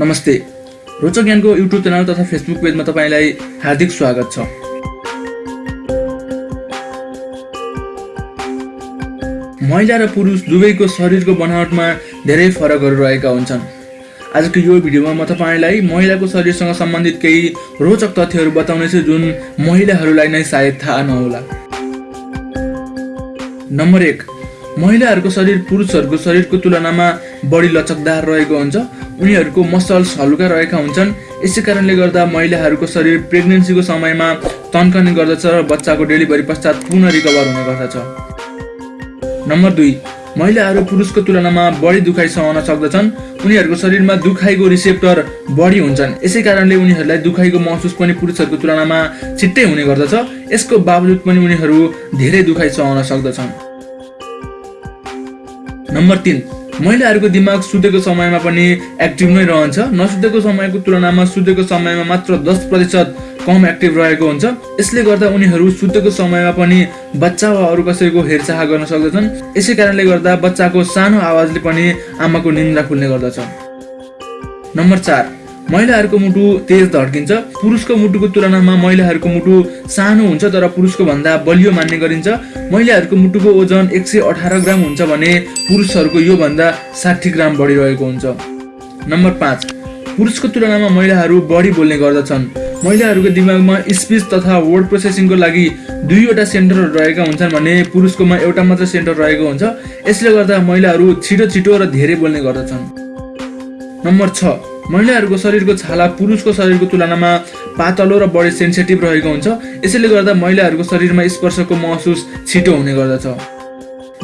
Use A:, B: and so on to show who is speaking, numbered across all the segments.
A: नमस्ते। रोचक ज्ञानको युट्युब च्यानल तथा फेसबुक पेजमा तपाईँलाई हार्दिक स्वागत छ। महिला र पुरुष दुवैको शरीरको बनावटमा धेरै फरकहरू रहेका हुन्छन्। आजको यो भिडियोमा म तपाईँलाई महिलाको शरीरसँग सम्बन्धित केही रोचक तथ्यहरू बताउनेछु जुन महिलाहरूलाई नै सायद थाहा नहोला। नम्बर एक महिलाहरूको शरीर पुरुषहरूको शरीरको तुलनामा बढी लचकदार रहेको हुन्छ। उनीहरूको मसल्स हलुका रहेका हुन्छन्। यसै कारणले गर्दा महिलाहरूको शरीर प्रेग्नेन्सीको समयमा तन्कने गर्दछ र बच्चाको डेलिभरी पश्चात पुनः रिकभर हुने गर्दछ। नम्बर दुई महिलाहरू पुरुषको तुलनामा बढी दुखाइ सहन सक्दछन्। उनीहरूको शरीरमा दुखाइको रिसेप्टर बढी हुन्छन्। यसै कारणले उनीहरूलाई दुखाइको महसुस पनि पुरुषहरूको तुलनामा छिट्टै हुने गर्दछ। यसको बावजुद पनि उनीहरू धेरै दुखाइ सहन सक्दछन्। नम्बर तिन महिलाहरूको दिमाग सुतेको समयमा पनि एक्टिभ नै रहन्छ। नसुतेको समयको तुलनामा सुतेको समयमा मात्र दस प्रतिशत कम एक्टिभ रहेको हुन्छ। यसले गर्दा उनीहरू सुतेको समयमा पनि बच्चा वा अरू कसैको हेरचाह गर्न सक्दछन्। यसै कारणले गर्दा बच्चाको सानो आवाजले पनि आमाको निन्द्रा खुल्ने गर्दछ। नम्बर चार. महिलाहरूको मुटु तेज धड्किन्छ। पुरुषको मुटुको तुलनामा महिलाहरूको मुटु सानो हुन्छ तर पुरुषको भन्दा बलियो मान्ने गरिन्छ। महिलाहरूको मुटुको ओजन एक सय अठार ग्राम हुन्छ भने पुरुषहरूको योभन्दा साठी ग्राम बढी रहेको हुन्छ। नम्बर पाँच पुरुषको तुलनामा महिलाहरू बढी बोल्ने गर्दछन्। महिलाहरूको दिमागमा स्पिच तथा वर्ड प्रोसेसिङको लागि दुईवटा सेन्टरहरू रहेका हुन्छन् भने पुरुषकोमा एउटा मात्र सेन्टर रहेको हुन्छ। यसले गर्दा महिलाहरू छिटो छिटो र धेरै बोल्ने गर्दछन्। नम्बर छ महिलाहरूको शरीरको छाला पुरुषको शरीरको तुलनामा पातलो र बढी सेन्सिटिभ रहेको हुन्छ। यसैले गर्दा महिलाहरूको शरीरमा स्पर्शको महसुस छिटो हुने गर्दछ।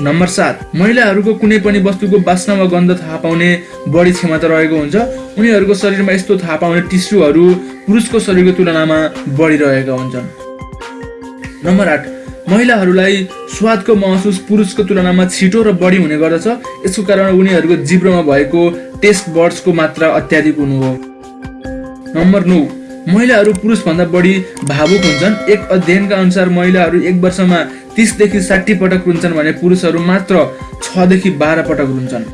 A: नम्बर सात महिलाहरूको कुनै पनि वस्तुको बास्ना वा गन्ध थाहा पाउने बढी क्षमता रहेको हुन्छ। उनीहरूको शरीरमा यस्तो थाहा पाउने टिस्युहरू पुरुषको शरीरको तुलनामा बढी रहेका हुन्छन्। नम्बर आठ महिलाहरूलाई स्वादको महसुस पुरुषको तुलनामा छिटो र बढी हुने गर्दछ। यसको कारण उनीहरूको जिब्रोमा भएको टेस्ट बर्ड्सको मात्रा अत्याधिक हुनु हो। नम्बर नौ महिलाहरू पुरुषभन्दा बढी भावुक हुन्छन्। एक अध्ययनका अनुसार महिलाहरू एक वर्षमा तिसदेखि साठी पटक रुन्छन् भने पुरुषहरू मात्र छदेखि बाह्र पटक रुन्छन्।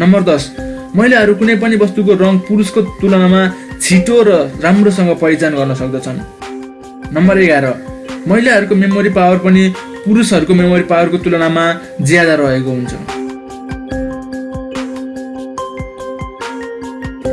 A: नम्बर दस महिलाहरू कुनै पनि वस्तुको रङ पुरुषको तुलनामा छिटो र राम्रोसँग पहिचान गर्न सक्दछन्। नम्बर एघार महिलाहरूको मेमोरी पावर पनि पुरुषहरूको मेमोरी पावरको तुलनामा ज्यादा रहेको हुन्छ।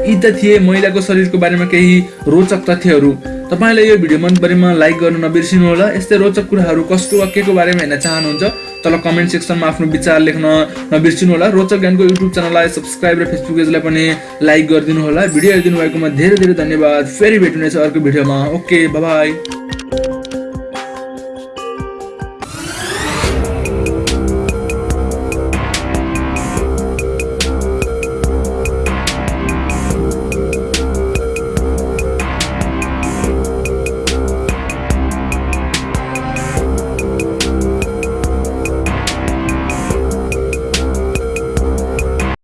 A: यी त थिए महिलाको शरीरको बारेमा केही रोचक तथ्यहरू। तपाईँलाई यो भिडियो मन परेमा लाइक गर्न नबिर्सिनु होला यस्तै रोचक कुराहरू कसको वा के को बारेमा हेर्न चाहनुहुन्छ तल कमेन्ट सेक्सनमा आफ्नो विचार लेख्न नबिर्सिनु होला रोचक ज्ञानको युट्युब च्यानललाई सब्सक्राइब र फेसबुक पेजलाई पनि लाइक गरिदिनु होला भिडियो हेरिदिनु भएकोमा धेरै धेरै धन्यवाद। फेरि भेट्नुहुनेछ अर्को भिडियोमा। Okay by